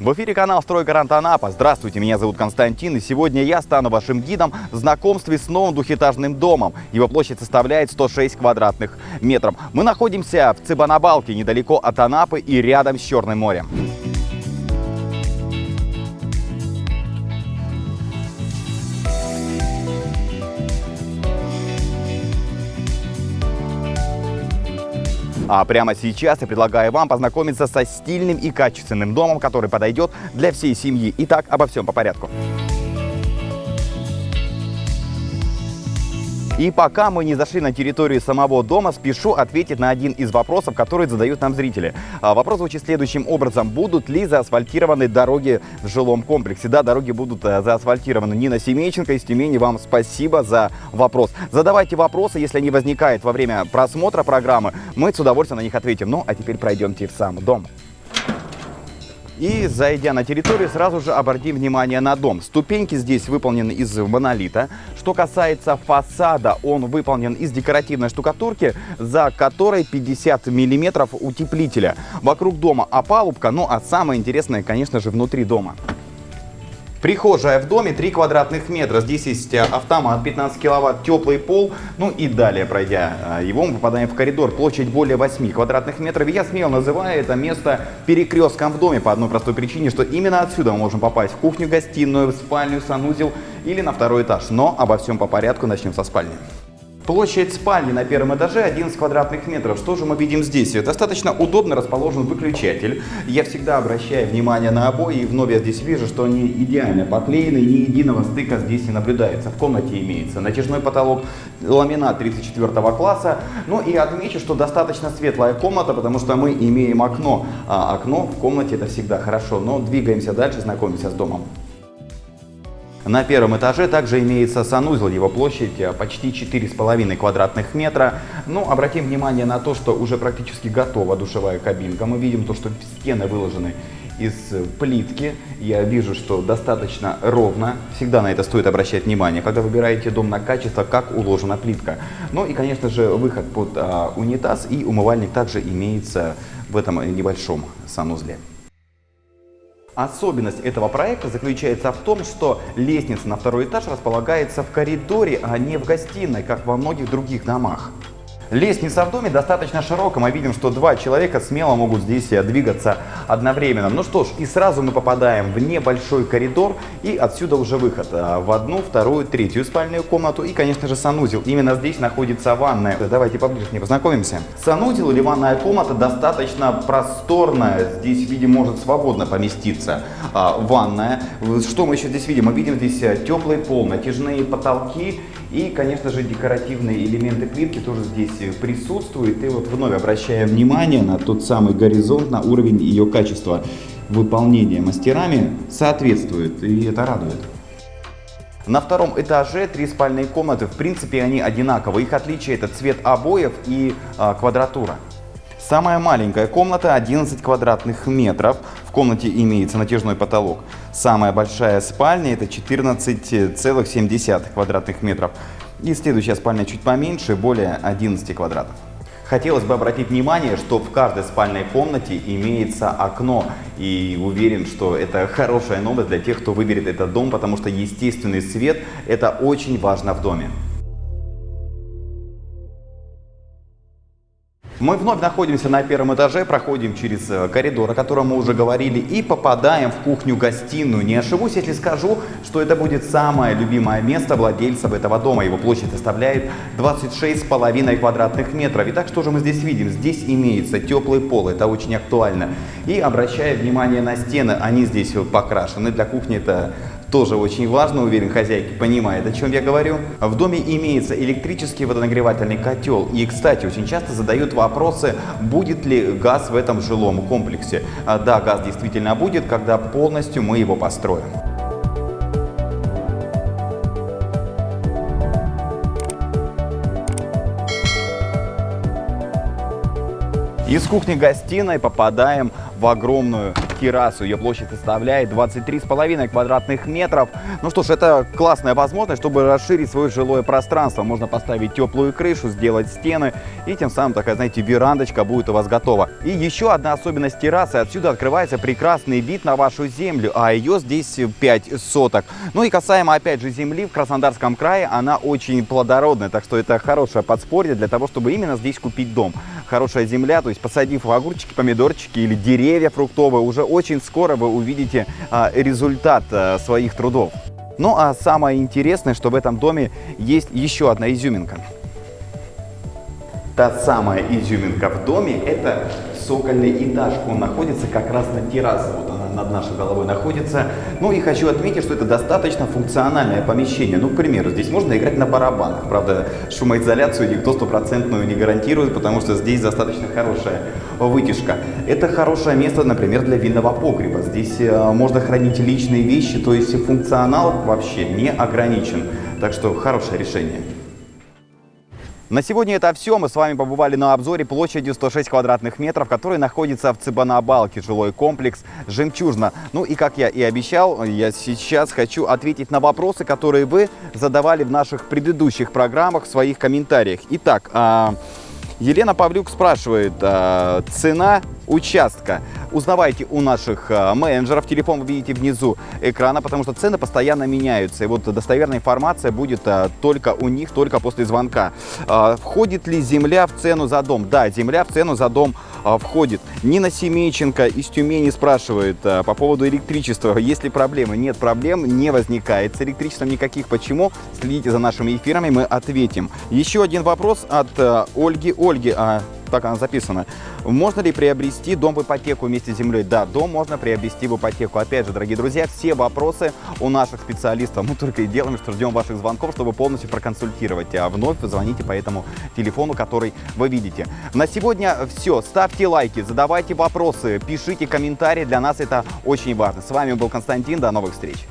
В эфире канал «Стройгарант Анапа». Здравствуйте, меня зовут Константин, и сегодня я стану вашим гидом в знакомстве с новым двухэтажным домом. Его площадь составляет 106 квадратных метров. Мы находимся в Цыбанабалке, недалеко от Анапы и рядом с Черным морем. А прямо сейчас я предлагаю вам познакомиться со стильным и качественным домом, который подойдет для всей семьи. Итак, обо всем по порядку. И пока мы не зашли на территорию самого дома, спешу ответить на один из вопросов, которые задают нам зрители. А, вопрос звучит следующим образом. Будут ли заасфальтированы дороги в жилом комплексе? Да, дороги будут э, заасфальтированы. Нина Семейченко из Тюмени, вам спасибо за вопрос. Задавайте вопросы, если они возникают во время просмотра программы. Мы с удовольствием на них ответим. Ну, а теперь пройдемте в сам дом. И зайдя на территорию, сразу же обратим внимание на дом. Ступеньки здесь выполнены из монолита. Что касается фасада, он выполнен из декоративной штукатурки, за которой 50 миллиметров утеплителя. Вокруг дома опалубка, ну а самое интересное, конечно же, внутри дома. Прихожая в доме 3 квадратных метра. Здесь есть э, автомат 15 киловатт, теплый пол. Ну и далее, пройдя э, его, мы попадаем в коридор. Площадь более 8 квадратных метров. я смело называю это место перекрестком в доме по одной простой причине, что именно отсюда мы можем попасть в кухню, гостиную, в спальню, санузел или на второй этаж. Но обо всем по порядку начнем со спальни. Площадь спальни на первом этаже 11 квадратных метров. Что же мы видим здесь? Достаточно удобно расположен выключатель. Я всегда обращаю внимание на обои, и вновь я здесь вижу, что они идеально поклеены, ни единого стыка здесь не наблюдается. В комнате имеется натяжной потолок, ламинат 34 класса. Ну и отмечу, что достаточно светлая комната, потому что мы имеем окно. А окно в комнате это всегда хорошо. Но двигаемся дальше, знакомимся с домом. На первом этаже также имеется санузел, его площадь э, почти 4,5 квадратных метра. Ну, обратим внимание на то, что уже практически готова душевая кабинка. Мы видим то, что стены выложены из плитки. Я вижу, что достаточно ровно. Всегда на это стоит обращать внимание, когда выбираете дом на качество, как уложена плитка. Ну и, конечно же, выход под а, унитаз и умывальник также имеется в этом небольшом санузле. Особенность этого проекта заключается в том, что лестница на второй этаж располагается в коридоре, а не в гостиной, как во многих других домах. Лестница в доме достаточно широкая, мы видим, что два человека смело могут здесь двигаться одновременно. Ну что ж, и сразу мы попадаем в небольшой коридор, и отсюда уже выход э, в одну, вторую, третью спальную комнату и, конечно же, санузел. Именно здесь находится ванная. Давайте поближе с ней познакомимся. Санузел или ванная комната достаточно просторная, здесь, видимо, может свободно поместиться а, ванная. Что мы еще здесь видим? Мы видим здесь э, теплый пол, натяжные потолки и, конечно же, декоративные элементы плитки тоже здесь присутствуют. И вот вновь обращаем внимание на тот самый горизонт, на уровень ее качества выполнения мастерами соответствует, и это радует. На втором этаже три спальные комнаты, в принципе, они одинаковы. Их отличие это цвет обоев и а, квадратура. Самая маленькая комната 11 квадратных метров. Комнате имеется натяжной потолок. Самая большая спальня это 14,7 квадратных метров. И следующая спальня чуть поменьше, более 11 квадратов. Хотелось бы обратить внимание, что в каждой спальной комнате имеется окно. И уверен, что это хорошая новость для тех, кто выберет этот дом, потому что естественный свет – это очень важно в доме. Мы вновь находимся на первом этаже, проходим через э, коридор, о котором мы уже говорили, и попадаем в кухню-гостиную. Не ошибусь, если скажу, что это будет самое любимое место владельцев этого дома. Его площадь составляет 26,5 квадратных метров. Итак, что же мы здесь видим? Здесь имеется теплый пол, это очень актуально. И обращая внимание на стены, они здесь покрашены. Для кухни это тоже очень важно, уверен, хозяйки понимает, о чем я говорю. В доме имеется электрический водонагревательный котел. И, кстати, очень часто задают вопросы, будет ли газ в этом жилом комплексе. А, да, газ действительно будет, когда полностью мы его построим. Из кухни-гостиной попадаем в огромную террасу. Ее площадь составляет 23,5 квадратных метров. Ну что ж, это классная возможность, чтобы расширить свое жилое пространство. Можно поставить теплую крышу, сделать стены, и тем самым такая, знаете, верандочка будет у вас готова. И еще одна особенность террасы. Отсюда открывается прекрасный вид на вашу землю, а ее здесь 5 соток. Ну и касаемо, опять же, земли в Краснодарском крае, она очень плодородная, так что это хорошее подспорье для того, чтобы именно здесь купить дом. Хорошая земля, то есть посадив огурчики, помидорчики или деревья фруктовые, уже очень скоро вы увидите а, результат а, своих трудов. Ну а самое интересное, что в этом доме есть еще одна изюминка. Та самая изюминка в доме – это цокольный этаж. Он находится как раз на террасе, вот над нашей головой находится. Ну и хочу отметить, что это достаточно функциональное помещение. Ну, к примеру, здесь можно играть на барабанах. Правда, шумоизоляцию никто стопроцентную не гарантирует, потому что здесь достаточно хорошая вытяжка. Это хорошее место, например, для винного погреба. Здесь э, можно хранить личные вещи, то есть функционал вообще не ограничен. Так что хорошее решение. На сегодня это все. Мы с вами побывали на обзоре площадью 106 квадратных метров, который находится в Цыбанабалке, жилой комплекс «Жемчужина». Ну и как я и обещал, я сейчас хочу ответить на вопросы, которые вы задавали в наших предыдущих программах в своих комментариях. Итак, а, Елена Павлюк спрашивает, а, цена участка. Узнавайте у наших а, менеджеров, телефон вы видите внизу экрана, потому что цены постоянно меняются. И вот достоверная информация будет а, только у них, только после звонка. А, входит ли земля в цену за дом? Да, земля в цену за дом входит. Нина Семейченко из Тюмени спрашивает по поводу электричества. Есть ли проблемы? Нет проблем, не возникает с электричеством никаких. Почему? Следите за нашими эфирами, мы ответим. Еще один вопрос от Ольги. Ольги, так она записана. Можно ли приобрести дом в ипотеку вместе с землей? Да, дом можно приобрести в ипотеку. Опять же, дорогие друзья, все вопросы у наших специалистов. Мы только и делаем, что ждем ваших звонков, чтобы полностью проконсультировать. А вновь звоните по этому телефону, который вы видите. На сегодня все. Ставьте лайки, задавайте вопросы, пишите комментарии. Для нас это очень важно. С вами был Константин. До новых встреч.